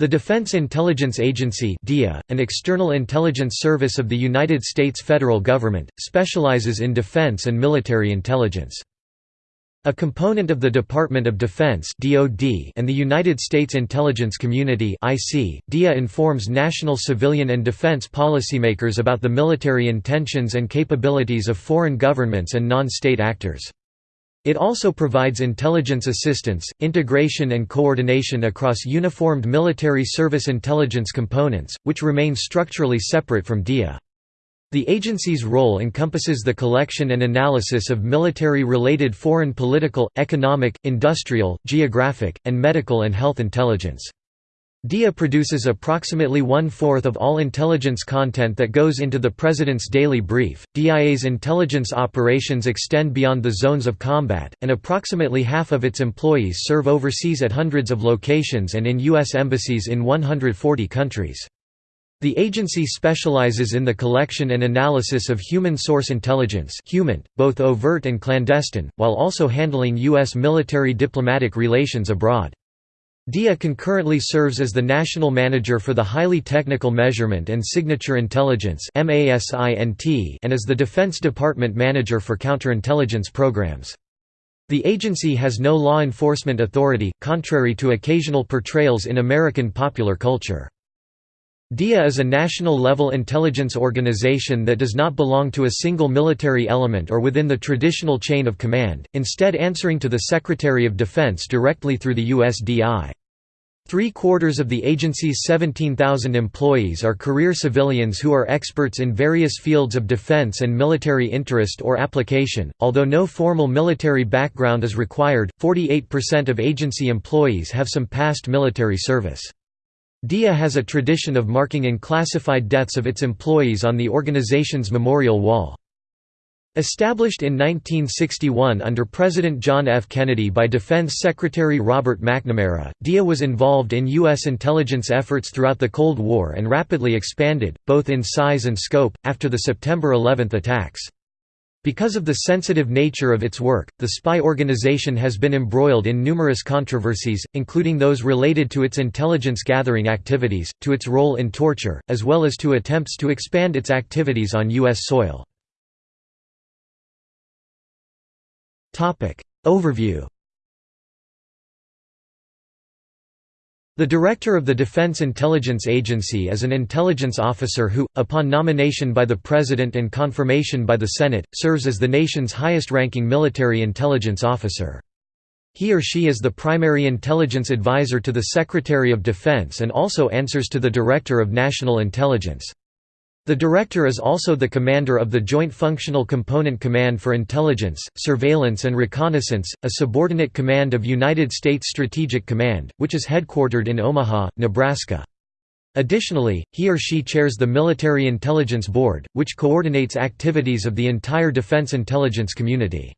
The Defense Intelligence Agency DIA, an external intelligence service of the United States federal government, specializes in defense and military intelligence. A component of the Department of Defense (DoD) and the United States Intelligence Community (IC), DIA informs national civilian and defense policymakers about the military intentions and capabilities of foreign governments and non-state actors. It also provides intelligence assistance, integration and coordination across uniformed military service intelligence components, which remain structurally separate from DIA. The agency's role encompasses the collection and analysis of military-related foreign political, economic, industrial, geographic, and medical and health intelligence. DIA produces approximately one-fourth of all intelligence content that goes into the President's daily brief. DIA's intelligence operations extend beyond the zones of combat, and approximately half of its employees serve overseas at hundreds of locations and in U.S. embassies in 140 countries. The agency specializes in the collection and analysis of human source intelligence both overt and clandestine, while also handling U.S. military diplomatic relations abroad. DIA concurrently serves as the national manager for the Highly Technical Measurement and Signature Intelligence and as the Defense Department manager for counterintelligence programs. The agency has no law enforcement authority, contrary to occasional portrayals in American popular culture. DIA is a national-level intelligence organization that does not belong to a single military element or within the traditional chain of command, instead answering to the Secretary of Defense directly through the USDI. Three-quarters of the agency's 17,000 employees are career civilians who are experts in various fields of defense and military interest or application. Although no formal military background is required, 48% of agency employees have some past military service. DIA has a tradition of marking in classified deaths of its employees on the organization's memorial wall. Established in 1961 under President John F. Kennedy by Defense Secretary Robert McNamara, DIA was involved in U.S. intelligence efforts throughout the Cold War and rapidly expanded, both in size and scope, after the September 11 attacks. Because of the sensitive nature of its work, the spy organization has been embroiled in numerous controversies, including those related to its intelligence gathering activities, to its role in torture, as well as to attempts to expand its activities on U.S. soil. Overview The Director of the Defense Intelligence Agency is an intelligence officer who, upon nomination by the President and confirmation by the Senate, serves as the nation's highest-ranking military intelligence officer. He or she is the primary intelligence advisor to the Secretary of Defense and also answers to the Director of National Intelligence. The Director is also the commander of the Joint Functional Component Command for Intelligence, Surveillance and Reconnaissance, a subordinate command of United States Strategic Command, which is headquartered in Omaha, Nebraska. Additionally, he or she chairs the Military Intelligence Board, which coordinates activities of the entire defense intelligence community.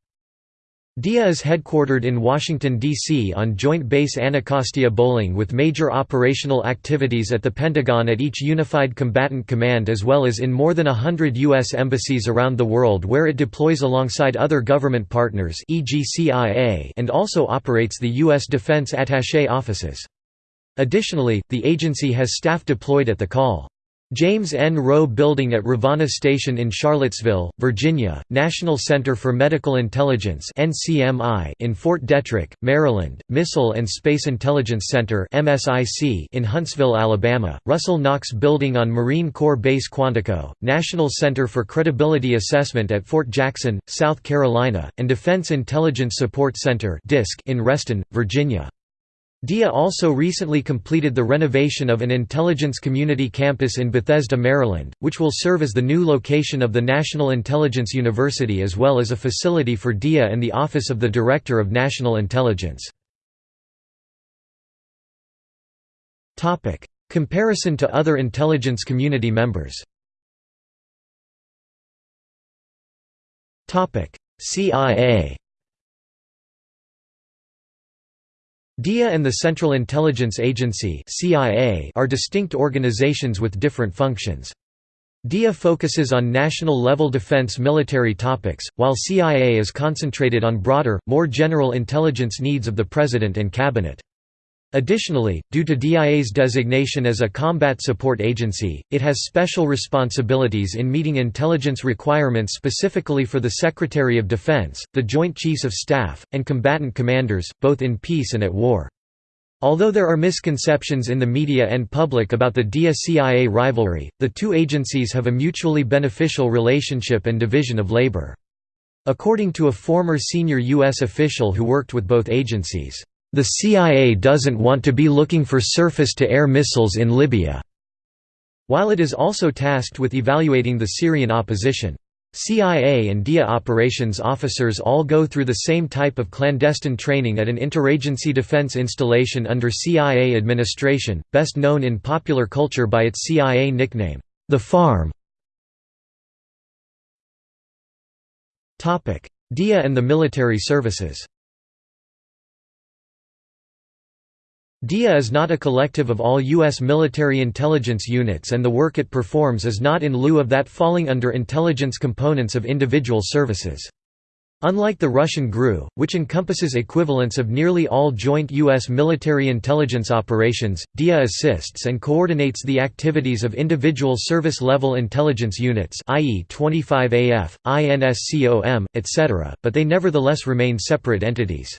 DIA is headquartered in Washington, D.C. on Joint Base Anacostia Bolling with major operational activities at the Pentagon at each Unified Combatant Command as well as in more than a hundred U.S. embassies around the world where it deploys alongside other government partners and also operates the U.S. Defense Attaché offices. Additionally, the agency has staff deployed at the Call. James N. Rowe Building at Rivanna Station in Charlottesville, Virginia, National Center for Medical Intelligence in Fort Detrick, Maryland, Missile and Space Intelligence Center in Huntsville, Alabama, Russell Knox Building on Marine Corps Base Quantico, National Center for Credibility Assessment at Fort Jackson, South Carolina, and Defense Intelligence Support Center in Reston, Virginia. DIA also recently completed the renovation of an intelligence community campus in Bethesda, Maryland, which will serve as the new location of the National Intelligence University as well as a facility for DIA and the Office of the Director of National Intelligence. Comparison to other intelligence community members. CIA DIA and the Central Intelligence Agency are distinct organizations with different functions. DIA focuses on national-level defense military topics, while CIA is concentrated on broader, more general intelligence needs of the President and Cabinet. Additionally, due to DIA's designation as a combat support agency, it has special responsibilities in meeting intelligence requirements specifically for the Secretary of Defense, the Joint Chiefs of Staff, and combatant commanders, both in peace and at war. Although there are misconceptions in the media and public about the DIA-CIA rivalry, the two agencies have a mutually beneficial relationship and division of labor. According to a former senior U.S. official who worked with both agencies, the CIA doesn't want to be looking for surface-to-air missiles in Libya." While it is also tasked with evaluating the Syrian opposition. CIA and DIA operations officers all go through the same type of clandestine training at an interagency defense installation under CIA administration, best known in popular culture by its CIA nickname, the Farm. DIA and the military services DIA is not a collective of all U.S. military intelligence units and the work it performs is not in lieu of that falling under intelligence components of individual services. Unlike the Russian GRU, which encompasses equivalents of nearly all joint U.S. military intelligence operations, DIA assists and coordinates the activities of individual service-level intelligence units i.e. 25AF, INSCOM, etc., but they nevertheless remain separate entities.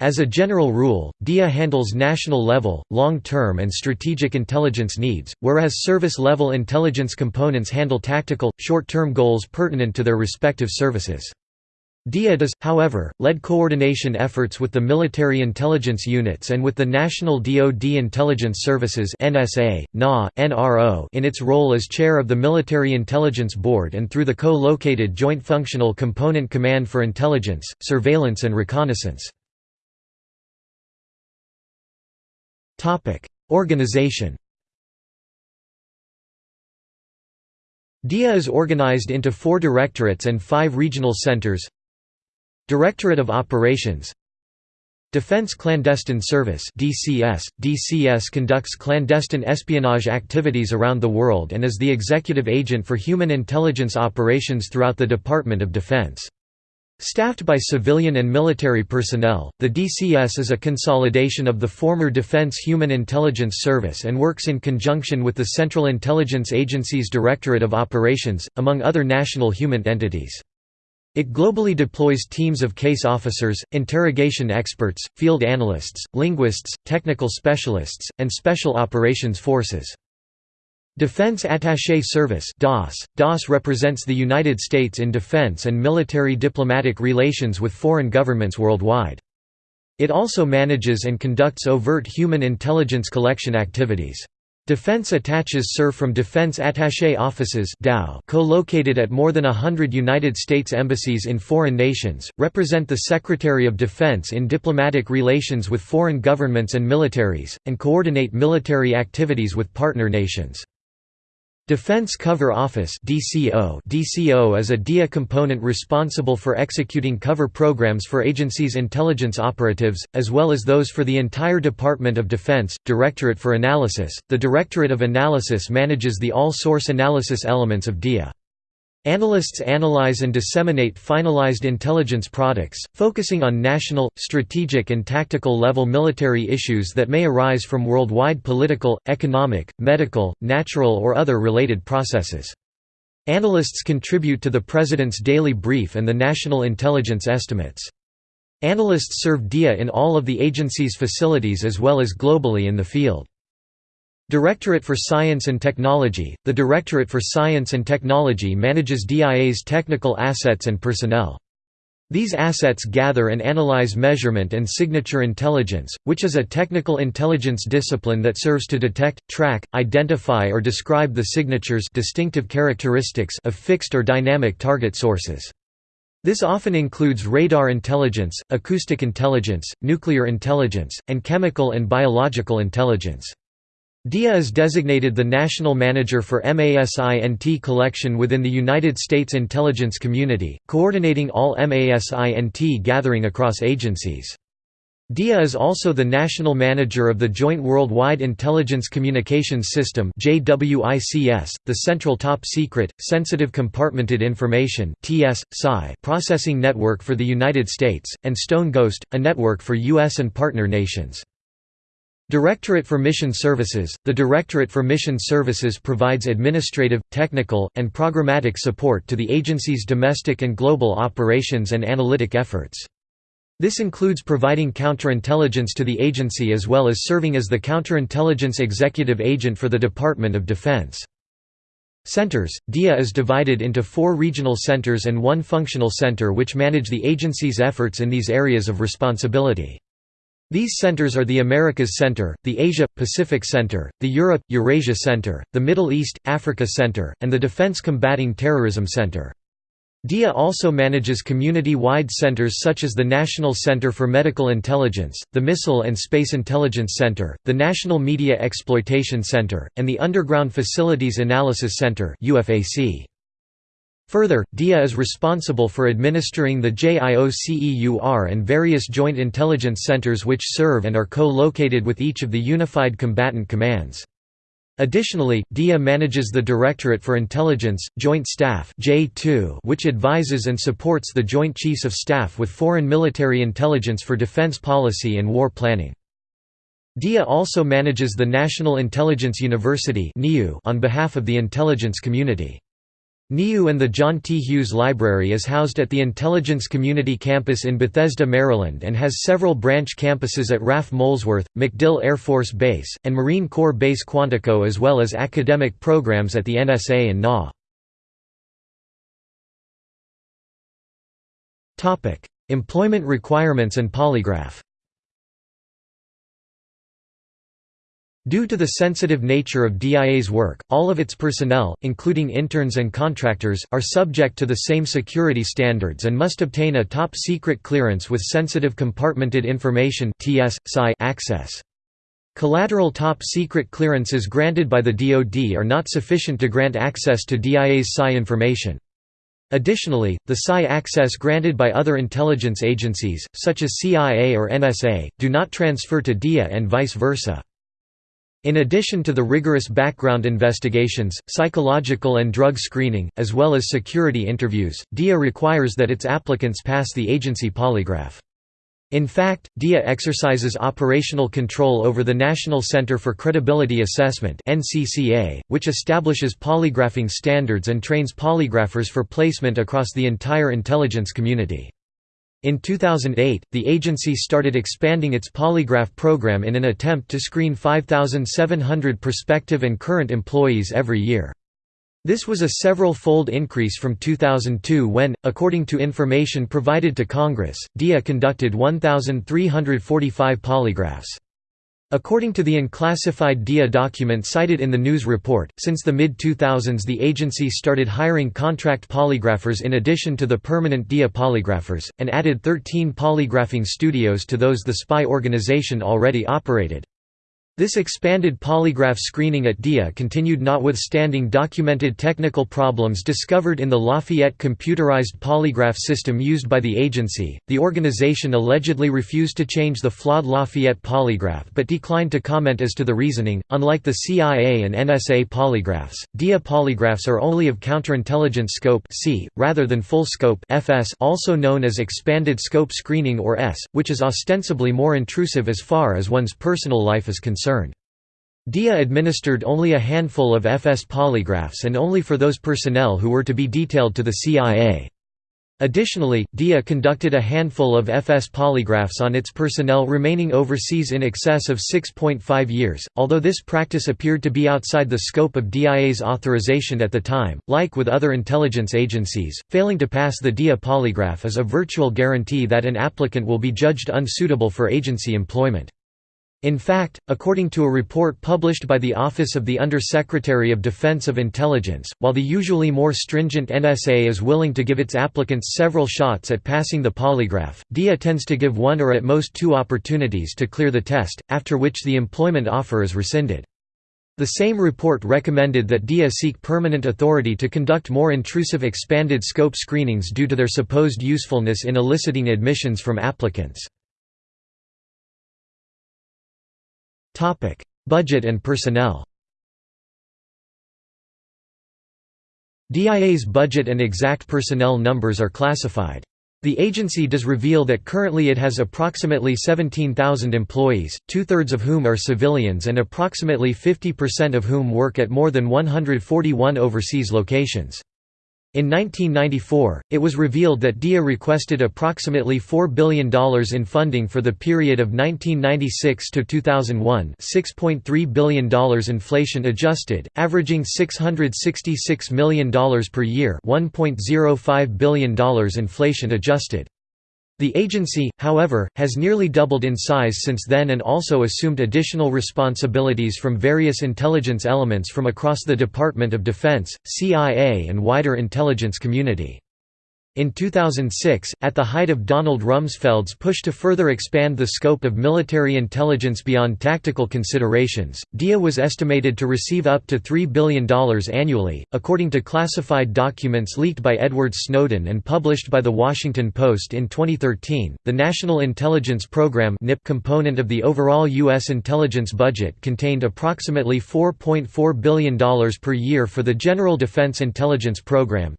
As a general rule, DIA handles national-level, long-term and strategic intelligence needs, whereas service-level intelligence components handle tactical, short-term goals pertinent to their respective services. DIA does, however, lead coordination efforts with the military intelligence units and with the National DoD Intelligence Services NSA, NGA, NRO in its role as chair of the Military Intelligence Board and through the co-located Joint Functional Component Command for Intelligence, Surveillance and Reconnaissance. Topic: Organization. DIA is organized into four directorates and five regional centers. Directorate of Operations Defense Clandestine Service DCS. DCS conducts clandestine espionage activities around the world and is the executive agent for human intelligence operations throughout the Department of Defense. Staffed by civilian and military personnel, the DCS is a consolidation of the former Defense Human Intelligence Service and works in conjunction with the Central Intelligence Agency's Directorate of Operations, among other national human entities. It globally deploys teams of case officers, interrogation experts, field analysts, linguists, technical specialists, and special operations forces. Defense Attaché Service DAS. DAS represents the United States in defense and military diplomatic relations with foreign governments worldwide. It also manages and conducts overt human intelligence collection activities. Defense attaches serve from Defense Attaché Offices co-located at more than a hundred United States embassies in foreign nations, represent the Secretary of Defense in diplomatic relations with foreign governments and militaries, and coordinate military activities with partner nations. Defense Cover Office DCO DCO is a DIA component responsible for executing cover programs for agencies' intelligence operatives, as well as those for the entire Department of Defense. Directorate for Analysis The Directorate of Analysis manages the all-source analysis elements of DIA. Analysts analyze and disseminate finalized intelligence products, focusing on national, strategic and tactical level military issues that may arise from worldwide political, economic, medical, natural or other related processes. Analysts contribute to the President's Daily Brief and the National Intelligence Estimates. Analysts serve DIA in all of the agency's facilities as well as globally in the field. Directorate for Science and Technology – The Directorate for Science and Technology manages DIA's technical assets and personnel. These assets gather and analyze measurement and signature intelligence, which is a technical intelligence discipline that serves to detect, track, identify or describe the signatures distinctive characteristics of fixed or dynamic target sources. This often includes radar intelligence, acoustic intelligence, nuclear intelligence, and chemical and biological intelligence. DIA is designated the national manager for MASINT collection within the United States intelligence community, coordinating all MASINT gathering across agencies. DIA is also the national manager of the Joint Worldwide Intelligence Communications System the Central Top Secret, Sensitive Compartmented Information processing network for the United States, and Stone Ghost, a network for U.S. and partner nations. Directorate for Mission Services – The Directorate for Mission Services provides administrative, technical, and programmatic support to the agency's domestic and global operations and analytic efforts. This includes providing counterintelligence to the agency as well as serving as the counterintelligence executive agent for the Department of Defense. Centers – DIA is divided into four regional centers and one functional center which manage the agency's efforts in these areas of responsibility. These centers are the Americas Center, the Asia-Pacific Center, the Europe-Eurasia Center, the Middle East-Africa Center, and the Defense Combating Terrorism Center. DIA also manages community-wide centers such as the National Center for Medical Intelligence, the Missile and Space Intelligence Center, the National Media Exploitation Center, and the Underground Facilities Analysis Center UFAC. Further, DIA is responsible for administering the JIOCEUR and various joint intelligence centers which serve and are co-located with each of the Unified Combatant Commands. Additionally, DIA manages the Directorate for Intelligence, Joint Staff which advises and supports the Joint Chiefs of Staff with foreign military intelligence for defense policy and war planning. DIA also manages the National Intelligence University on behalf of the intelligence community. NIU and the John T. Hughes Library is housed at the Intelligence Community Campus in Bethesda, Maryland and has several branch campuses at RAF Molesworth, MacDill Air Force Base, and Marine Corps Base Quantico as well as academic programs at the NSA and NGA. Employment requirements and polygraph Due to the sensitive nature of DIA's work, all of its personnel, including interns and contractors, are subject to the same security standards and must obtain a top-secret clearance with sensitive compartmented information access. Collateral top-secret clearances granted by the DoD are not sufficient to grant access to DIA's PSI information. Additionally, the PSI access granted by other intelligence agencies, such as CIA or NSA, do not transfer to DIA and vice versa. In addition to the rigorous background investigations, psychological and drug screening, as well as security interviews, DIA requires that its applicants pass the agency polygraph. In fact, DIA exercises operational control over the National Center for Credibility Assessment which establishes polygraphing standards and trains polygraphers for placement across the entire intelligence community. In 2008, the agency started expanding its polygraph program in an attempt to screen 5,700 prospective and current employees every year. This was a several-fold increase from 2002 when, according to information provided to Congress, DIA conducted 1,345 polygraphs. According to the unclassified DIA document cited in the news report, since the mid-2000s the agency started hiring contract polygraphers in addition to the permanent DIA polygraphers, and added 13 polygraphing studios to those the spy organization already operated. This expanded polygraph screening at DIA continued notwithstanding documented technical problems discovered in the Lafayette computerized polygraph system used by the agency. The organization allegedly refused to change the flawed Lafayette polygraph but declined to comment as to the reasoning. Unlike the CIA and NSA polygraphs, DIA polygraphs are only of counterintelligence scope (C) rather than full scope (FS), also known as expanded scope screening or S, which is ostensibly more intrusive as far as one's personal life is concerned concerned. DIA administered only a handful of FS polygraphs and only for those personnel who were to be detailed to the CIA. Additionally, DIA conducted a handful of FS polygraphs on its personnel remaining overseas in excess of 6.5 years, although this practice appeared to be outside the scope of DIA's authorization at the time. Like with other intelligence agencies, failing to pass the DIA polygraph is a virtual guarantee that an applicant will be judged unsuitable for agency employment. In fact, according to a report published by the Office of the Under-Secretary of Defense of Intelligence, while the usually more stringent NSA is willing to give its applicants several shots at passing the polygraph, DIA tends to give one or at most two opportunities to clear the test, after which the employment offer is rescinded. The same report recommended that DIA seek permanent authority to conduct more intrusive expanded scope screenings due to their supposed usefulness in eliciting admissions from applicants. Topic: Budget and personnel. DIA's budget and exact personnel numbers are classified. The agency does reveal that currently it has approximately 17,000 employees, two-thirds of whom are civilians and approximately 50% of whom work at more than 141 overseas locations. In 1994, it was revealed that DIA requested approximately $4 billion in funding for the period of 1996 to 2001 $6.3 billion inflation adjusted, averaging $666 million per year $1.05 billion inflation adjusted. The agency, however, has nearly doubled in size since then and also assumed additional responsibilities from various intelligence elements from across the Department of Defense, CIA and wider intelligence community. In 2006, at the height of Donald Rumsfeld's push to further expand the scope of military intelligence beyond tactical considerations, DIA was estimated to receive up to $3 billion annually, according to classified documents leaked by Edward Snowden and published by The Washington Post in 2013. The National Intelligence Program component of the overall U.S. intelligence budget contained approximately $4.4 billion per year for the General Defense Intelligence Program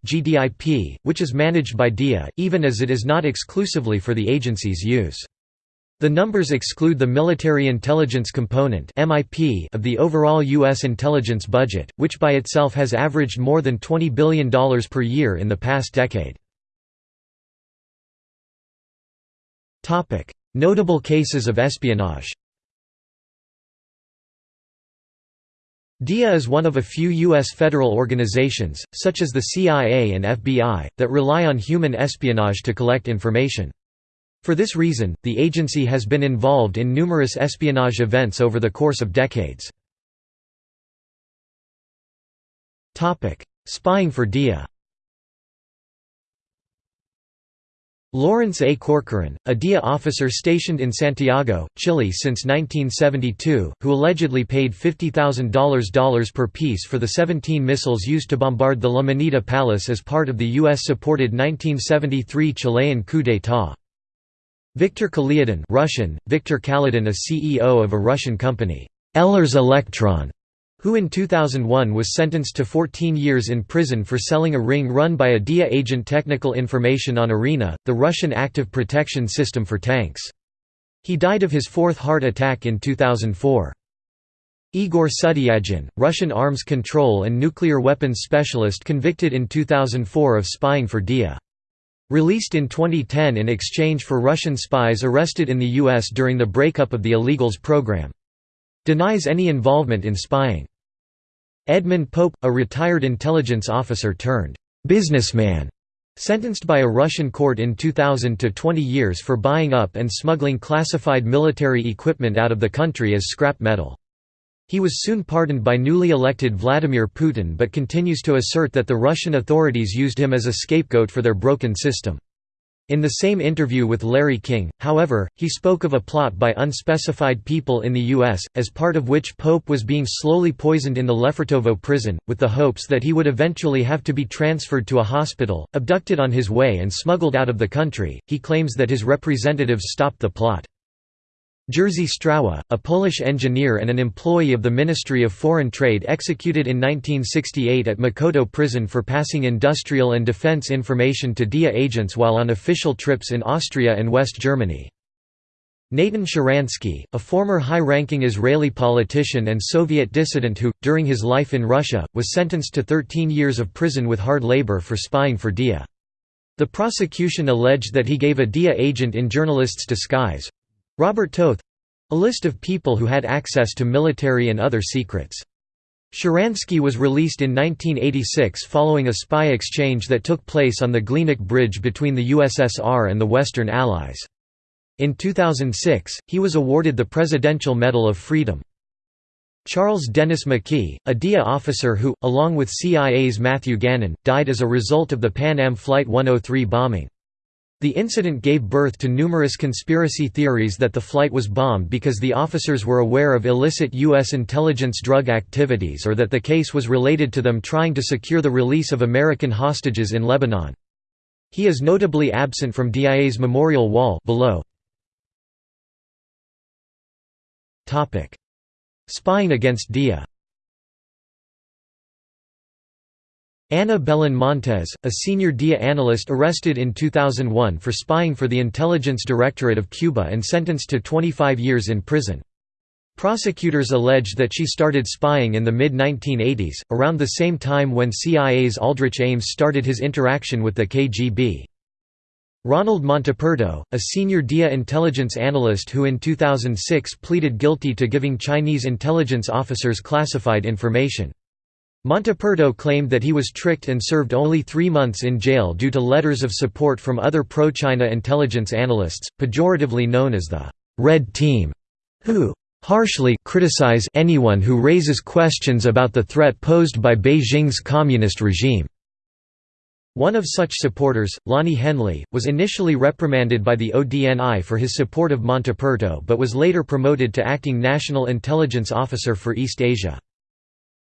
which is managed managed by DIA, even as it is not exclusively for the agency's use. The numbers exclude the military intelligence component of the overall U.S. intelligence budget, which by itself has averaged more than $20 billion per year in the past decade. Notable cases of espionage DIA is one of a few U.S. federal organizations, such as the CIA and FBI, that rely on human espionage to collect information. For this reason, the agency has been involved in numerous espionage events over the course of decades. Spying for DIA Lawrence A. Corcoran, a DIA officer stationed in Santiago, Chile since 1972, who allegedly paid $50,000 per piece for the 17 missiles used to bombard the La Moneda Palace as part of the U.S.-supported 1973 Chilean coup d'état. Victor Kaliadin Russian, Viktor Kaledin a CEO of a Russian company, Ehlers Electron, who in 2001 was sentenced to 14 years in prison for selling a ring run by a DIA agent technical information on ARENA, the Russian active protection system for tanks. He died of his fourth heart attack in 2004. Igor Sutyagin, Russian arms control and nuclear weapons specialist convicted in 2004 of spying for DIA. Released in 2010 in exchange for Russian spies arrested in the U.S. during the breakup of the illegals program. Denies any involvement in spying. Edmund Pope, a retired intelligence officer turned businessman, sentenced by a Russian court in 2000 to 20 years for buying up and smuggling classified military equipment out of the country as scrap metal. He was soon pardoned by newly elected Vladimir Putin but continues to assert that the Russian authorities used him as a scapegoat for their broken system. In the same interview with Larry King, however, he spoke of a plot by unspecified people in the U.S., as part of which Pope was being slowly poisoned in the Lefortovo prison, with the hopes that he would eventually have to be transferred to a hospital, abducted on his way and smuggled out of the country. He claims that his representatives stopped the plot. Jerzy Strawa, a Polish engineer and an employee of the Ministry of Foreign Trade executed in 1968 at Mokotów prison for passing industrial and defense information to DIA agents while on official trips in Austria and West Germany. Natan Sharansky, a former high-ranking Israeli politician and Soviet dissident who, during his life in Russia, was sentenced to 13 years of prison with hard labor for spying for DIA. The prosecution alleged that he gave a DIA agent in journalist's disguise, Robert Toth a list of people who had access to military and other secrets. Sharansky was released in 1986 following a spy exchange that took place on the Glienicke Bridge between the USSR and the Western Allies. In 2006, he was awarded the Presidential Medal of Freedom. Charles Dennis McKee, a DIA officer who, along with CIA's Matthew Gannon, died as a result of the Pan Am Flight 103 bombing. The incident gave birth to numerous conspiracy theories that the flight was bombed because the officers were aware of illicit U.S. intelligence drug activities or that the case was related to them trying to secure the release of American hostages in Lebanon. He is notably absent from DIA's memorial wall below. Spying against DIA Ana Belén Montes, a senior DIA analyst arrested in 2001 for spying for the Intelligence Directorate of Cuba and sentenced to 25 years in prison. Prosecutors allege that she started spying in the mid-1980s, around the same time when CIA's Aldrich Ames started his interaction with the KGB. Ronald Montaperto, a senior DIA intelligence analyst who in 2006 pleaded guilty to giving Chinese intelligence officers classified information. Montaperto claimed that he was tricked and served only three months in jail due to letters of support from other pro-China intelligence analysts, pejoratively known as the «Red Team», who «harshly criticize anyone who raises questions about the threat posed by Beijing's communist regime». One of such supporters, Lonnie Henley, was initially reprimanded by the ODNI for his support of Montaperto but was later promoted to acting National Intelligence Officer for East Asia.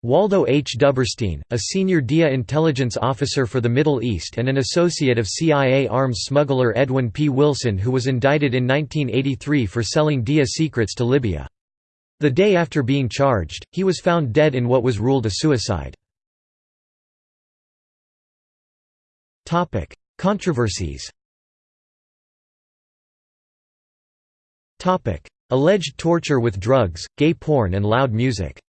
Waldo H. Duberstein, a senior DIA intelligence officer for the Middle East and an associate of CIA arms smuggler Edwin P. Wilson who was indicted in 1983 for selling DIA secrets to Libya. The day after being charged, he was found dead in what was ruled a suicide. Controversies Alleged torture with drugs, gay porn and loud music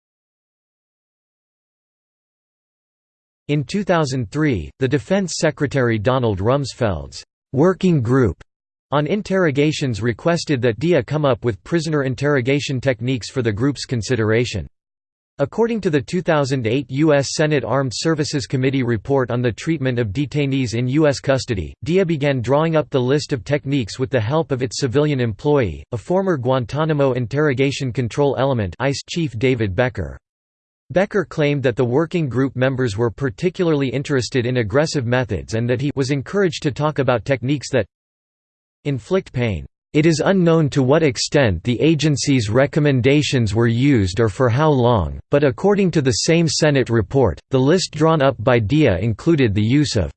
In 2003, the Defense Secretary Donald Rumsfeld's «working group» on interrogations requested that DIA come up with prisoner interrogation techniques for the group's consideration. According to the 2008 U.S. Senate Armed Services Committee report on the treatment of detainees in U.S. custody, DIA began drawing up the list of techniques with the help of its civilian employee, a former Guantanamo Interrogation Control Element ICE chief David Becker. Becker claimed that the working group members were particularly interested in aggressive methods and that he was encouraged to talk about techniques that inflict pain. It is unknown to what extent the agency's recommendations were used or for how long, but according to the same Senate report, the list drawn up by DIA included the use of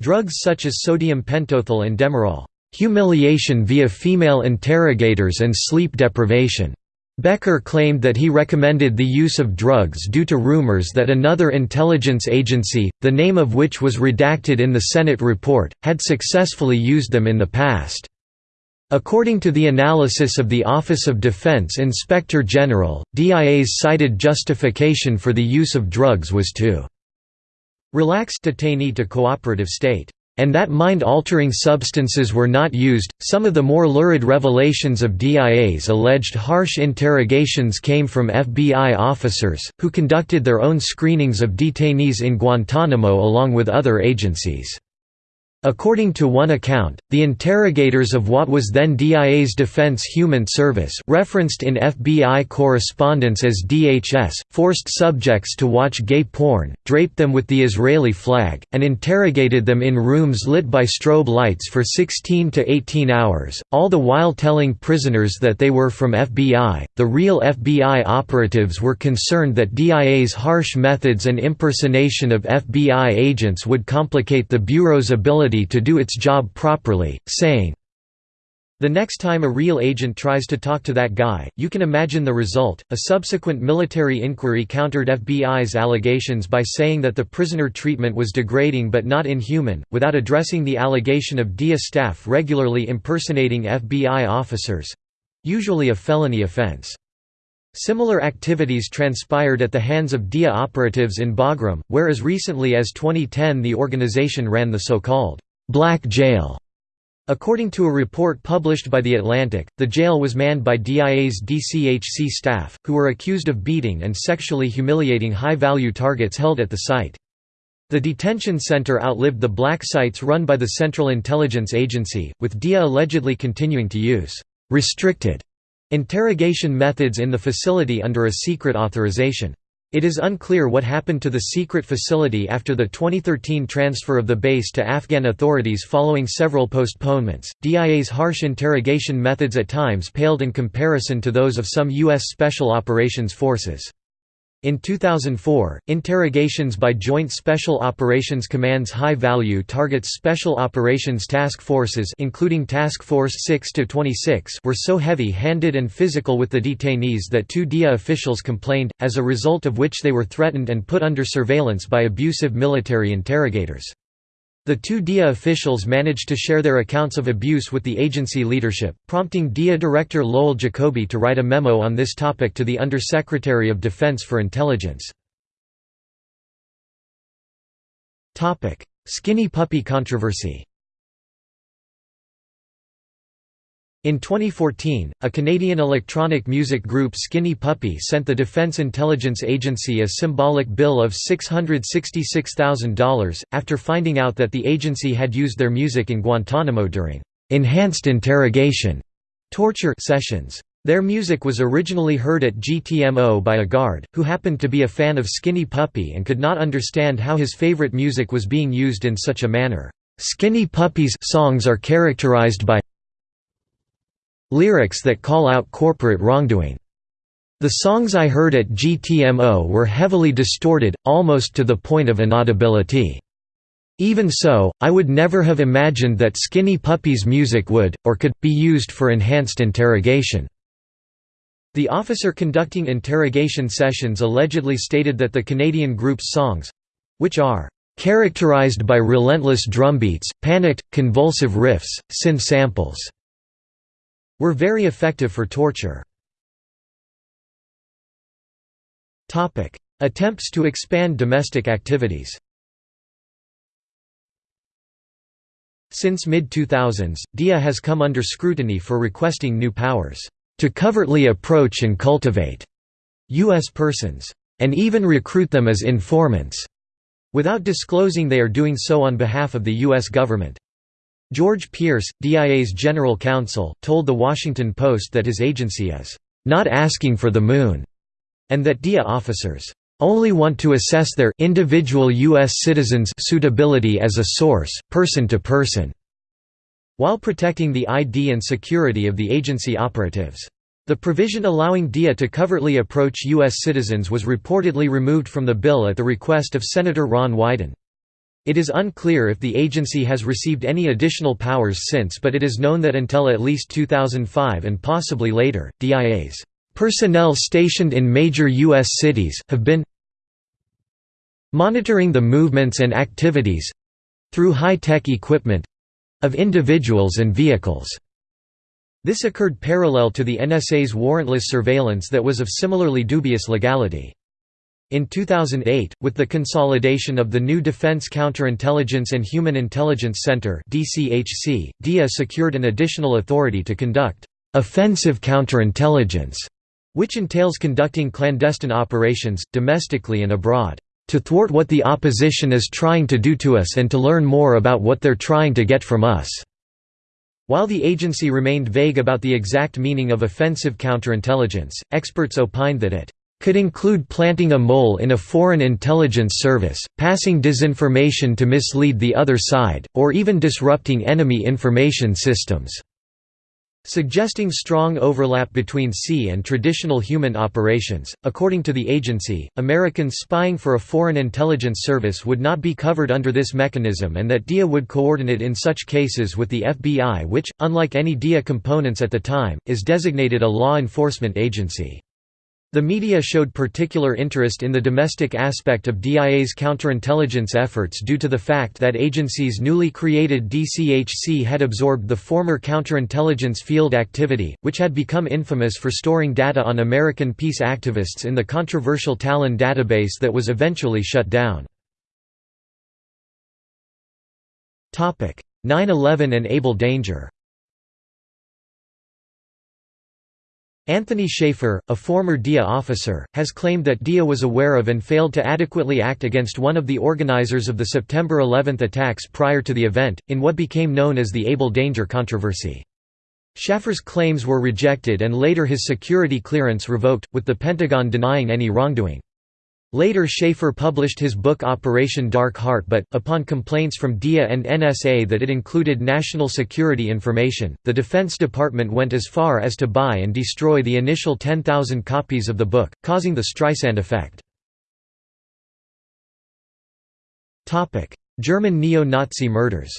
drugs such as sodium pentothal and demerol, humiliation via female interrogators and sleep deprivation, Becker claimed that he recommended the use of drugs due to rumors that another intelligence agency, the name of which was redacted in the Senate report, had successfully used them in the past. According to the analysis of the Office of Defense Inspector General, DIA's cited justification for the use of drugs was to relax detainee to cooperative state and that mind-altering substances were not used. Some of the more lurid revelations of DIA's alleged harsh interrogations came from FBI officers, who conducted their own screenings of detainees in Guantanamo along with other agencies. According to one account, the interrogators of what was then DIA's Defense Human Service referenced in FBI correspondence as DHS, forced subjects to watch gay porn, draped them with the Israeli flag, and interrogated them in rooms lit by strobe lights for 16 to 18 hours, all the while telling prisoners that they were from FBI. The real FBI operatives were concerned that DIA's harsh methods and impersonation of FBI agents would complicate the Bureau's ability to do its job properly, saying, the next time a real agent tries to talk to that guy, you can imagine the result. A subsequent military inquiry countered FBI's allegations by saying that the prisoner treatment was degrading but not inhuman, without addressing the allegation of DIA staff regularly impersonating FBI officers usually a felony offense. Similar activities transpired at the hands of DIA operatives in Bagram, where as recently as 2010 the organization ran the so-called «Black Jail». According to a report published by The Atlantic, the jail was manned by DIA's DCHC staff, who were accused of beating and sexually humiliating high-value targets held at the site. The detention center outlived the black sites run by the Central Intelligence Agency, with DIA allegedly continuing to use «restricted» Interrogation methods in the facility under a secret authorization. It is unclear what happened to the secret facility after the 2013 transfer of the base to Afghan authorities following several postponements. DIA's harsh interrogation methods at times paled in comparison to those of some U.S. Special Operations Forces. In 2004, interrogations by Joint Special Operations Command's high-value targets Special Operations Task Forces including Task Force 6-26 were so heavy-handed and physical with the detainees that two DIA officials complained, as a result of which they were threatened and put under surveillance by abusive military interrogators. The two DIA officials managed to share their accounts of abuse with the agency leadership, prompting DIA Director Lowell Jacoby to write a memo on this topic to the Undersecretary of Defense for Intelligence. Skinny puppy controversy In 2014, a Canadian electronic music group Skinny Puppy sent the Defense Intelligence Agency a symbolic bill of $666,000, after finding out that the agency had used their music in Guantanamo during «enhanced interrogation» torture sessions. Their music was originally heard at GTMO by a guard, who happened to be a fan of Skinny Puppy and could not understand how his favorite music was being used in such a manner. Skinny Puppy's songs are characterized by lyrics that call out corporate wrongdoing. The songs I heard at GTMO were heavily distorted, almost to the point of inaudibility. Even so, I would never have imagined that Skinny Puppy's music would, or could, be used for enhanced interrogation. The officer conducting interrogation sessions allegedly stated that the Canadian group's songs—which are characterized by relentless drumbeats, panicked, convulsive riffs, synth samples were very effective for torture. Attempts to expand domestic activities Since mid-2000s, DIA has come under scrutiny for requesting new powers, "...to covertly approach and cultivate," U.S. persons, "...and even recruit them as informants," without disclosing they are doing so on behalf of the U.S. government. George Pierce, DIA's general counsel, told The Washington Post that his agency is not asking for the moon, and that DIA officers only want to assess their individual U.S. citizens' suitability as a source, person to person, while protecting the ID and security of the agency operatives. The provision allowing DIA to covertly approach U.S. citizens was reportedly removed from the bill at the request of Senator Ron Wyden. It is unclear if the agency has received any additional powers since but it is known that until at least 2005 and possibly later, DIA's personnel stationed in major U.S. cities, have been monitoring the movements and activities—through high-tech equipment—of individuals and vehicles. This occurred parallel to the NSA's warrantless surveillance that was of similarly dubious legality. In 2008, with the consolidation of the new Defense Counterintelligence and Human Intelligence Center DIA secured an additional authority to conduct offensive counterintelligence, which entails conducting clandestine operations domestically and abroad to thwart what the opposition is trying to do to us and to learn more about what they're trying to get from us." While the agency remained vague about the exact meaning of offensive counterintelligence, experts opined that it could include planting a mole in a foreign intelligence service, passing disinformation to mislead the other side, or even disrupting enemy information systems. Suggesting strong overlap between sea and traditional human operations, according to the agency, Americans spying for a foreign intelligence service would not be covered under this mechanism and that DIA would coordinate in such cases with the FBI which, unlike any DIA components at the time, is designated a law enforcement agency. The media showed particular interest in the domestic aspect of DIA's counterintelligence efforts due to the fact that agency's newly created DCHC had absorbed the former counterintelligence field activity, which had become infamous for storing data on American peace activists in the controversial Talon database that was eventually shut down. 9-11 and Able Danger Anthony Shaffer, a former DIA officer, has claimed that DIA was aware of and failed to adequately act against one of the organizers of the September 11 attacks prior to the event, in what became known as the Able Danger controversy. Shaffer's claims were rejected and later his security clearance revoked, with the Pentagon denying any wrongdoing. Later Shaffer published his book Operation Dark Heart but, upon complaints from DIA and NSA that it included national security information, the Defense Department went as far as to buy and destroy the initial 10,000 copies of the book, causing the Streisand effect. German neo-Nazi murders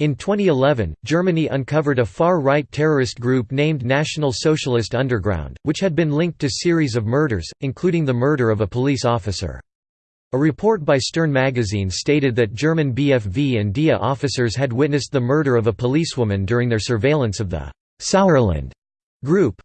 In 2011, Germany uncovered a far-right terrorist group named National Socialist Underground, which had been linked to series of murders, including the murder of a police officer. A report by Stern magazine stated that German BFV and DIA officers had witnessed the murder of a policewoman during their surveillance of the Sauerland group,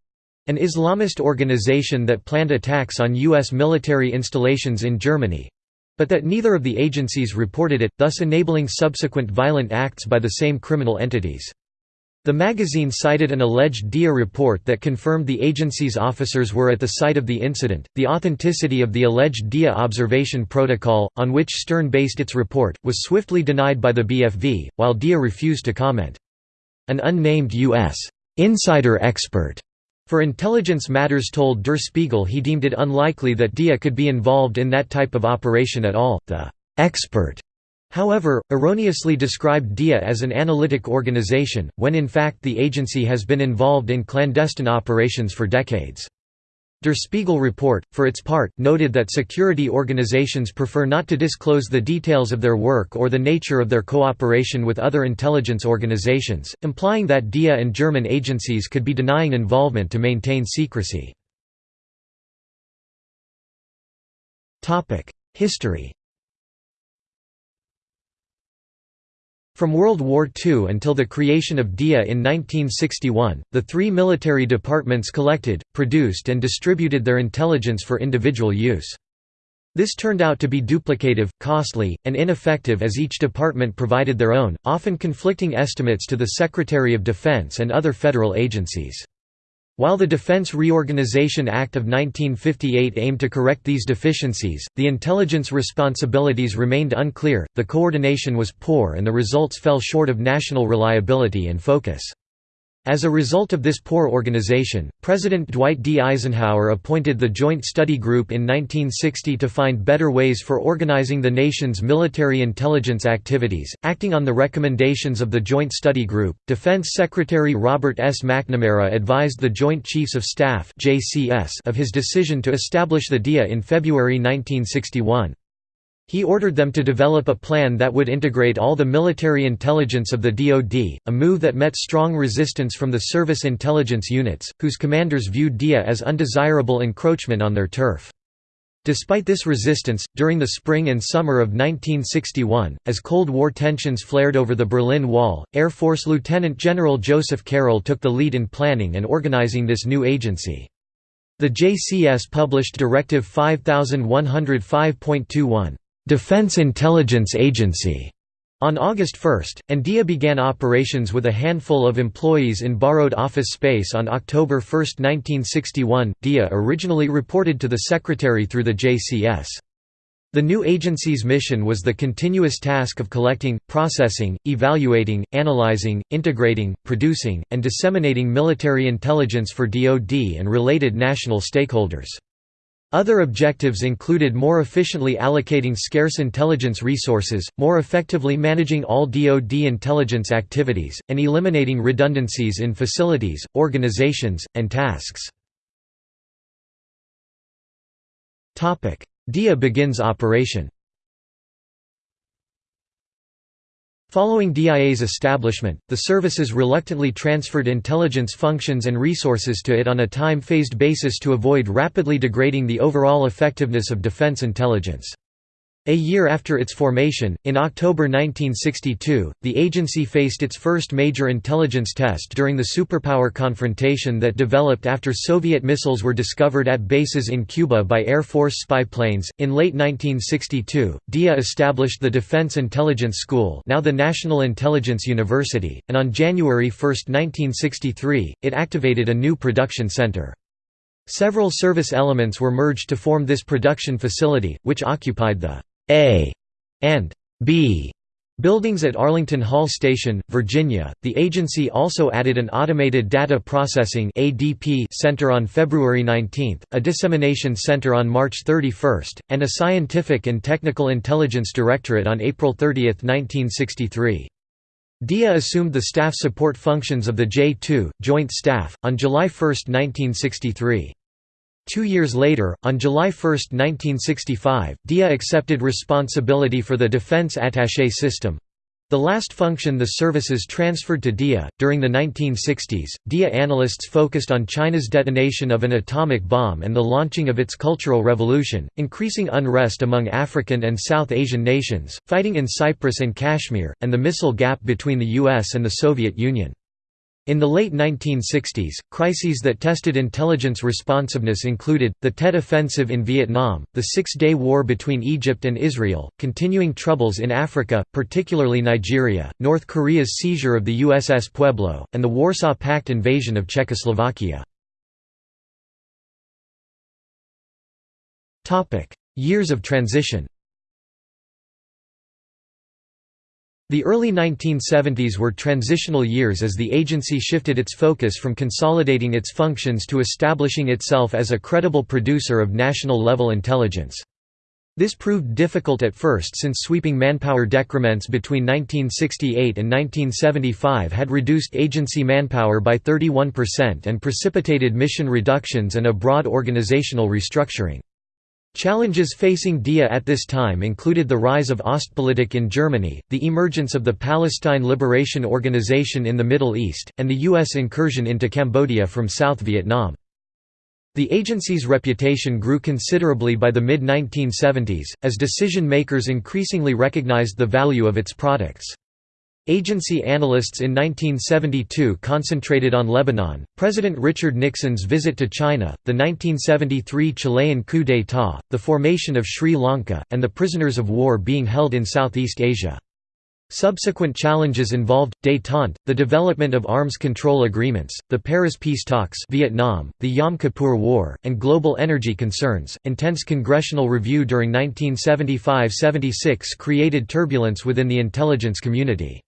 an Islamist organization that planned attacks on U.S. military installations in Germany, but that neither of the agencies reported it, thus enabling subsequent violent acts by the same criminal entities. The magazine cited an alleged DIA report that confirmed the agency's officers were at the site of the incident. The authenticity of the alleged DIA observation protocol, on which Stern based its report, was swiftly denied by the BFV, while DIA refused to comment. An unnamed U.S. insider expert for intelligence matters told Der Spiegel he deemed it unlikely that DIA could be involved in that type of operation at all. The expert, however, erroneously described DIA as an analytic organization, when in fact the agency has been involved in clandestine operations for decades. Der Spiegel report, for its part, noted that security organizations prefer not to disclose the details of their work or the nature of their cooperation with other intelligence organizations, implying that DIA and German agencies could be denying involvement to maintain secrecy. History From World War II until the creation of DIA in 1961, the three military departments collected, produced and distributed their intelligence for individual use. This turned out to be duplicative, costly, and ineffective as each department provided their own, often conflicting estimates to the Secretary of Defense and other federal agencies. While the Defense Reorganization Act of 1958 aimed to correct these deficiencies, the intelligence responsibilities remained unclear, the coordination was poor and the results fell short of national reliability and focus. As a result of this poor organization, President Dwight D. Eisenhower appointed the Joint Study Group in 1960 to find better ways for organizing the nation's military intelligence activities. Acting on the recommendations of the Joint Study Group, Defense Secretary Robert S. McNamara advised the Joint Chiefs of Staff of his decision to establish the DIA in February 1961. He ordered them to develop a plan that would integrate all the military intelligence of the DoD, a move that met strong resistance from the service intelligence units, whose commanders viewed DIA as undesirable encroachment on their turf. Despite this resistance, during the spring and summer of 1961, as Cold War tensions flared over the Berlin Wall, Air Force Lieutenant General Joseph Carroll took the lead in planning and organizing this new agency. The JCS published Directive 5105.21, Defense Intelligence Agency on August 1, and DIA began operations with a handful of employees in borrowed office space on October 1, 1961. DIA originally reported to the Secretary through the JCS. The new agency's mission was the continuous task of collecting, processing, evaluating, analyzing, integrating, producing, and disseminating military intelligence for DoD and related national stakeholders. Other objectives included more efficiently allocating scarce intelligence resources, more effectively managing all DoD intelligence activities, and eliminating redundancies in facilities, organizations, and tasks. DIA begins operation Following DIA's establishment, the services reluctantly transferred intelligence functions and resources to it on a time-phased basis to avoid rapidly degrading the overall effectiveness of defense intelligence. A year after its formation, in October 1962, the agency faced its first major intelligence test during the superpower confrontation that developed after Soviet missiles were discovered at bases in Cuba by Air Force spy planes. In late 1962, DIA established the Defense Intelligence School, now the National Intelligence University, and on January 1, 1963, it activated a new production center. Several service elements were merged to form this production facility, which occupied the a and B buildings at Arlington Hall Station, Virginia. The agency also added an automated data processing (ADP) center on February 19, a dissemination center on March 31, and a scientific and technical intelligence directorate on April 30, 1963. DIA assumed the staff support functions of the J-2, Joint Staff, on July 1, 1963. Two years later, on July 1, 1965, DIA accepted responsibility for the Defense Attaché system, the last function the services transferred to DIA. During the 1960s, DIA analysts focused on China's detonation of an atomic bomb and the launching of its Cultural Revolution, increasing unrest among African and South Asian nations, fighting in Cyprus and Kashmir, and the missile gap between the US and the Soviet Union. In the late 1960s, crises that tested intelligence responsiveness included, the Tet Offensive in Vietnam, the Six-Day War between Egypt and Israel, continuing troubles in Africa, particularly Nigeria, North Korea's seizure of the USS Pueblo, and the Warsaw Pact invasion of Czechoslovakia. Years of transition The early 1970s were transitional years as the agency shifted its focus from consolidating its functions to establishing itself as a credible producer of national-level intelligence. This proved difficult at first since sweeping manpower decrements between 1968 and 1975 had reduced agency manpower by 31% and precipitated mission reductions and a broad organizational restructuring. Challenges facing DIA at this time included the rise of Ostpolitik in Germany, the emergence of the Palestine Liberation Organization in the Middle East, and the U.S. incursion into Cambodia from South Vietnam. The agency's reputation grew considerably by the mid-1970s, as decision-makers increasingly recognized the value of its products. Agency analysts in 1972 concentrated on Lebanon, President Richard Nixon's visit to China, the 1973 Chilean coup d'état, the formation of Sri Lanka, and the prisoners of war being held in Southeast Asia. Subsequent challenges involved, détente, the development of arms control agreements, the Paris peace talks Vietnam, the Yom Kippur War, and global energy concerns. Intense congressional review during 1975–76 created turbulence within the intelligence community.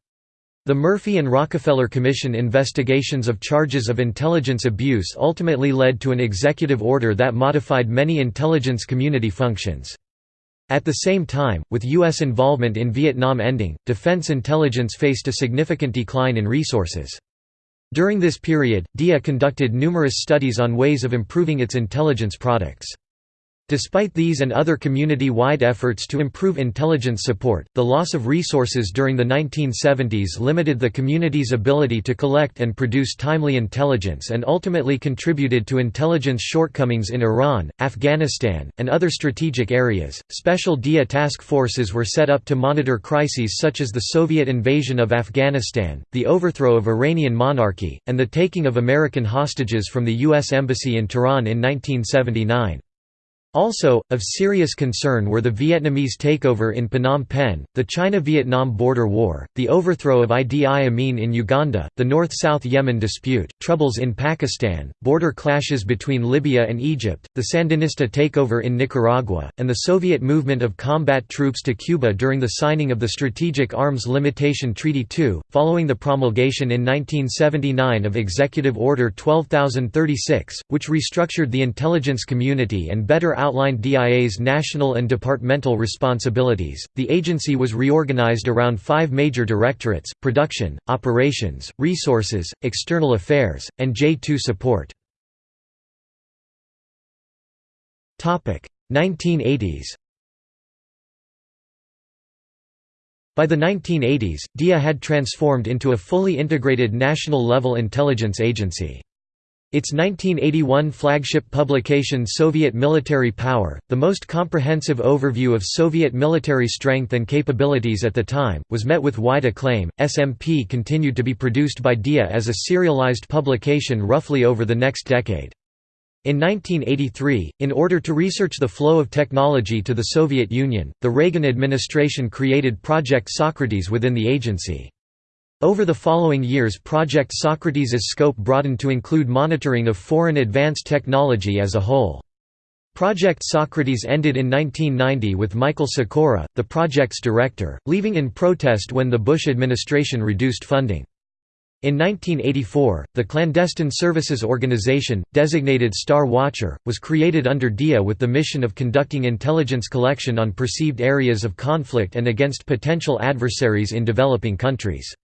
The Murphy and Rockefeller Commission investigations of charges of intelligence abuse ultimately led to an executive order that modified many intelligence community functions. At the same time, with U.S. involvement in Vietnam ending, defense intelligence faced a significant decline in resources. During this period, DIA conducted numerous studies on ways of improving its intelligence products. Despite these and other community-wide efforts to improve intelligence support, the loss of resources during the 1970s limited the community's ability to collect and produce timely intelligence and ultimately contributed to intelligence shortcomings in Iran, Afghanistan, and other strategic areas. Special DIA task forces were set up to monitor crises such as the Soviet invasion of Afghanistan, the overthrow of Iranian monarchy, and the taking of American hostages from the U.S. Embassy in Tehran in 1979. Also, of serious concern were the Vietnamese takeover in Phnom Penh, the China–Vietnam border war, the overthrow of Idi Amin in Uganda, the North-South Yemen dispute, troubles in Pakistan, border clashes between Libya and Egypt, the Sandinista takeover in Nicaragua, and the Soviet movement of combat troops to Cuba during the signing of the Strategic Arms Limitation Treaty II, following the promulgation in 1979 of Executive Order 12036, which restructured the intelligence community and better outlined DIA's national and departmental responsibilities. The agency was reorganized around five major directorates production, operations, resources, external affairs, and J2 support. 1980s By the 1980s, DIA had transformed into a fully integrated national-level intelligence agency. Its 1981 flagship publication Soviet Military Power, the most comprehensive overview of Soviet military strength and capabilities at the time, was met with wide acclaim. SMP continued to be produced by DIA as a serialized publication roughly over the next decade. In 1983, in order to research the flow of technology to the Soviet Union, the Reagan administration created Project Socrates within the agency. Over the following years Project Socrates' scope broadened to include monitoring of foreign advanced technology as a whole. Project Socrates ended in 1990 with Michael Sekora, the project's director, leaving in protest when the Bush administration reduced funding. In 1984, the Clandestine Services Organization, designated Star Watcher, was created under DIA with the mission of conducting intelligence collection on perceived areas of conflict and against potential adversaries in developing countries.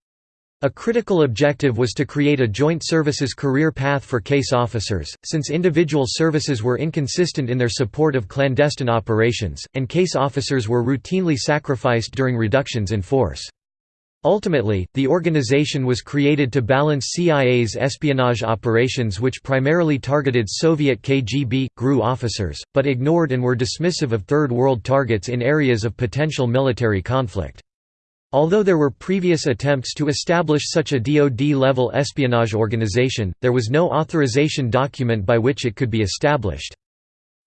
A critical objective was to create a joint services career path for case officers, since individual services were inconsistent in their support of clandestine operations, and case officers were routinely sacrificed during reductions in force. Ultimately, the organization was created to balance CIA's espionage operations which primarily targeted Soviet KGB, GRU officers, but ignored and were dismissive of Third World targets in areas of potential military conflict. Although there were previous attempts to establish such a DoD-level espionage organization, there was no authorization document by which it could be established.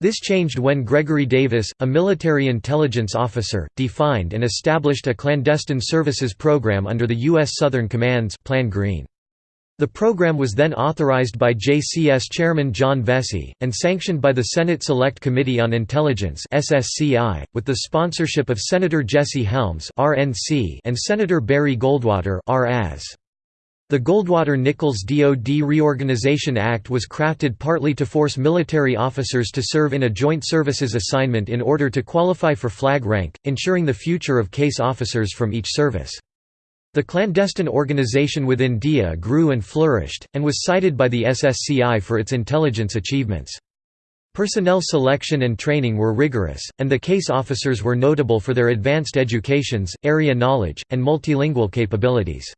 This changed when Gregory Davis, a military intelligence officer, defined and established a clandestine services program under the U.S. Southern Command's Plan Green. The program was then authorized by JCS Chairman John Vessey, and sanctioned by the Senate Select Committee on Intelligence with the sponsorship of Senator Jesse Helms and Senator Barry Goldwater the Goldwater-Nichols DoD Reorganization Act was crafted partly to force military officers to serve in a joint services assignment in order to qualify for flag rank, ensuring the future of case officers from each service. The clandestine organization within DIA grew and flourished, and was cited by the SSCI for its intelligence achievements. Personnel selection and training were rigorous, and the case officers were notable for their advanced educations, area knowledge, and multilingual capabilities.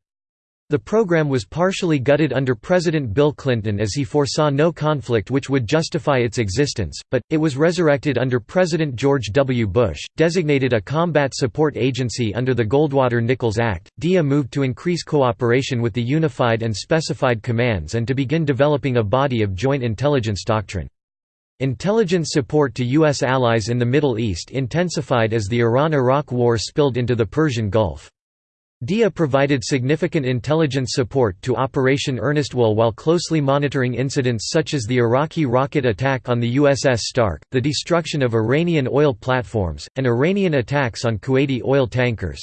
The program was partially gutted under President Bill Clinton as he foresaw no conflict which would justify its existence, but, it was resurrected under President George W. Bush, designated a combat support agency under the Goldwater-Nichols Act. DIA moved to increase cooperation with the unified and specified commands and to begin developing a body of joint intelligence doctrine. Intelligence support to U.S. allies in the Middle East intensified as the Iran–Iraq War spilled into the Persian Gulf. DIA provided significant intelligence support to Operation Earnest Will while closely monitoring incidents such as the Iraqi rocket attack on the USS Stark, the destruction of Iranian oil platforms, and Iranian attacks on Kuwaiti oil tankers.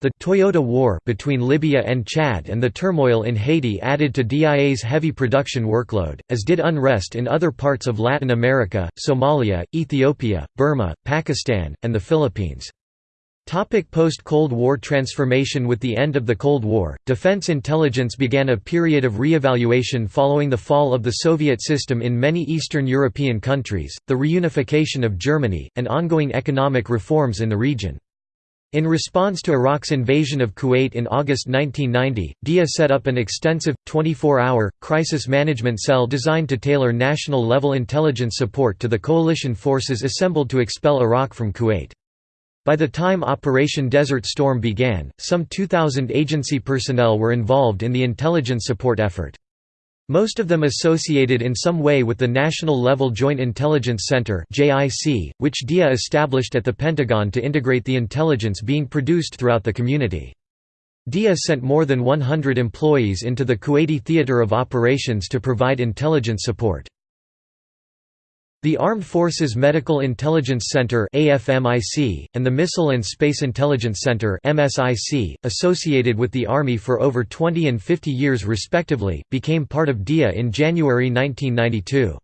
The Toyota War between Libya and Chad and the turmoil in Haiti added to DIA's heavy production workload, as did unrest in other parts of Latin America, Somalia, Ethiopia, Burma, Pakistan, and the Philippines. Post-Cold War transformation With the end of the Cold War, defense intelligence began a period of re-evaluation following the fall of the Soviet system in many Eastern European countries, the reunification of Germany, and ongoing economic reforms in the region. In response to Iraq's invasion of Kuwait in August 1990, DIA set up an extensive, 24-hour, crisis management cell designed to tailor national-level intelligence support to the coalition forces assembled to expel Iraq from Kuwait. By the time Operation Desert Storm began, some 2,000 agency personnel were involved in the intelligence support effort. Most of them associated in some way with the National Level Joint Intelligence Center which DIA established at the Pentagon to integrate the intelligence being produced throughout the community. DIA sent more than 100 employees into the Kuwaiti theater of operations to provide intelligence support. The Armed Forces Medical Intelligence Center AFMIC, and the Missile and Space Intelligence Center MSIC, associated with the Army for over 20 and 50 years respectively, became part of DIA in January 1992.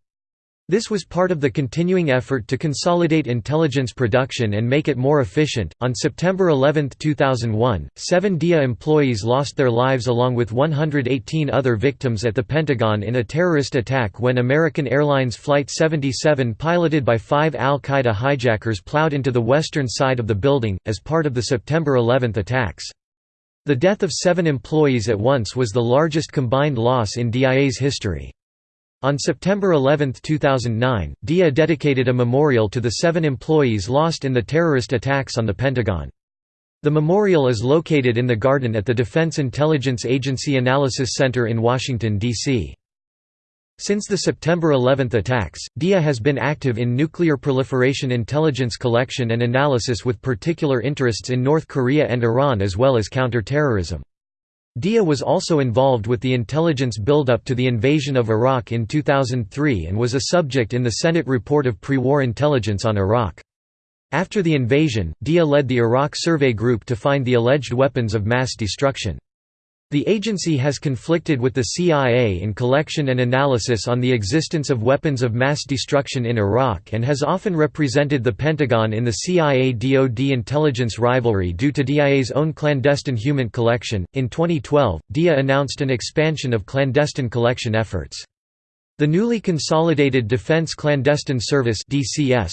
This was part of the continuing effort to consolidate intelligence production and make it more efficient. On September 11, 2001, seven DIA employees lost their lives along with 118 other victims at the Pentagon in a terrorist attack when American Airlines Flight 77 piloted by five al Qaeda hijackers plowed into the western side of the building, as part of the September 11 attacks. The death of seven employees at once was the largest combined loss in DIA's history. On September 11, 2009, DIA dedicated a memorial to the seven employees lost in the terrorist attacks on the Pentagon. The memorial is located in the garden at the Defense Intelligence Agency Analysis Center in Washington, D.C. Since the September 11 attacks, DIA has been active in nuclear proliferation intelligence collection and analysis with particular interests in North Korea and Iran as well as counterterrorism. DIA was also involved with the intelligence buildup to the invasion of Iraq in 2003 and was a subject in the Senate report of pre-war intelligence on Iraq. After the invasion, DIA led the Iraq Survey Group to find the alleged weapons of mass destruction. The agency has conflicted with the CIA in collection and analysis on the existence of weapons of mass destruction in Iraq and has often represented the Pentagon in the CIA-DoD intelligence rivalry due to DIA's own clandestine human collection. In 2012, DIA announced an expansion of clandestine collection efforts. The newly consolidated Defense Clandestine Service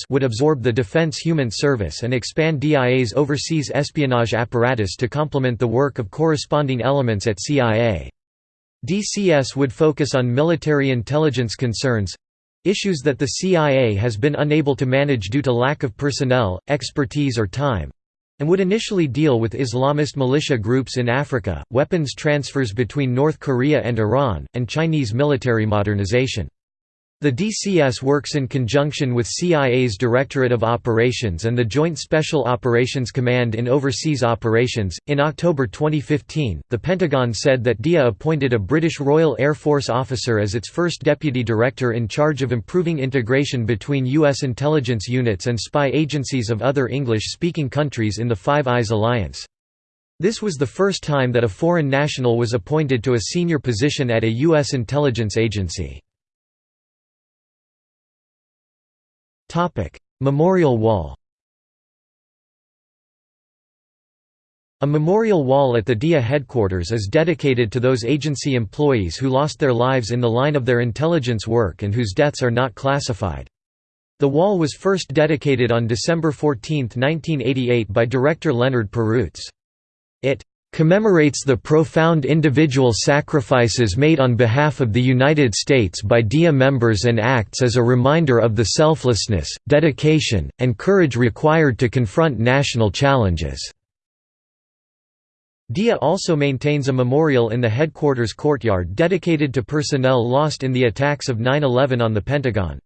would absorb the Defense HUMINT Service and expand DIA's overseas espionage apparatus to complement the work of corresponding elements at CIA. DCS would focus on military intelligence concerns—issues that the CIA has been unable to manage due to lack of personnel, expertise or time, and would initially deal with Islamist militia groups in Africa, weapons transfers between North Korea and Iran, and Chinese military modernization. The DCS works in conjunction with CIA's Directorate of Operations and the Joint Special Operations Command in overseas operations. In October 2015, the Pentagon said that DIA appointed a British Royal Air Force officer as its first deputy director in charge of improving integration between U.S. intelligence units and spy agencies of other English speaking countries in the Five Eyes alliance. This was the first time that a foreign national was appointed to a senior position at a U.S. intelligence agency. Memorial Wall A memorial wall at the DIA headquarters is dedicated to those agency employees who lost their lives in the line of their intelligence work and whose deaths are not classified. The wall was first dedicated on December 14, 1988 by director Leonard Perroots. It commemorates the profound individual sacrifices made on behalf of the United States by DIA members and acts as a reminder of the selflessness, dedication, and courage required to confront national challenges. DIA also maintains a memorial in the headquarters courtyard dedicated to personnel lost in the attacks of 9-11 on the Pentagon.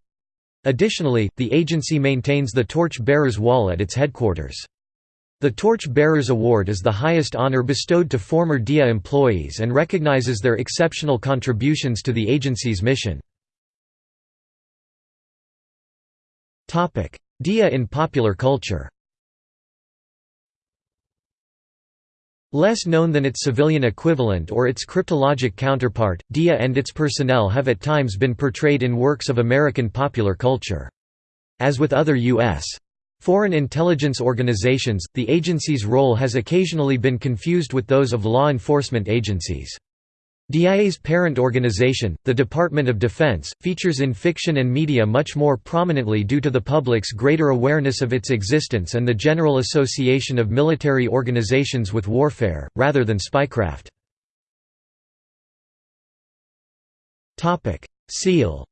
Additionally, the agency maintains the Torch Bearers Wall at its headquarters. The Torch Bearers Award is the highest honor bestowed to former DIA employees and recognizes their exceptional contributions to the agency's mission. DIA in popular culture Less known than its civilian equivalent or its cryptologic counterpart, DIA and its personnel have at times been portrayed in works of American popular culture. As with other U.S. Foreign intelligence organizations, the agency's role has occasionally been confused with those of law enforcement agencies. DIA's parent organization, the Department of Defense, features in fiction and media much more prominently due to the public's greater awareness of its existence and the general association of military organizations with warfare, rather than spycraft. Seal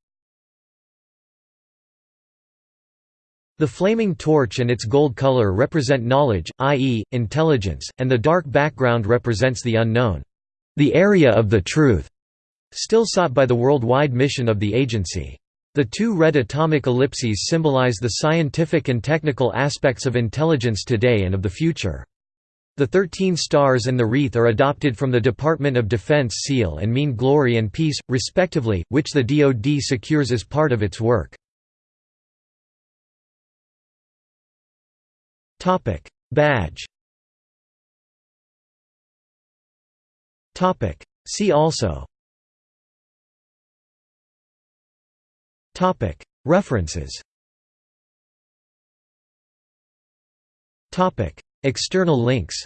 The flaming torch and its gold color represent knowledge, i.e., intelligence, and the dark background represents the unknown. The area of the truth, still sought by the worldwide mission of the agency. The two red atomic ellipses symbolize the scientific and technical aspects of intelligence today and of the future. The thirteen stars and the wreath are adopted from the Department of Defense seal and mean glory and peace, respectively, which the DoD secures as part of its work. Topic: Badge. Topic: See also. Topic: References. Topic: External links.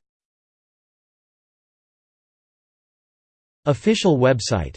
Official website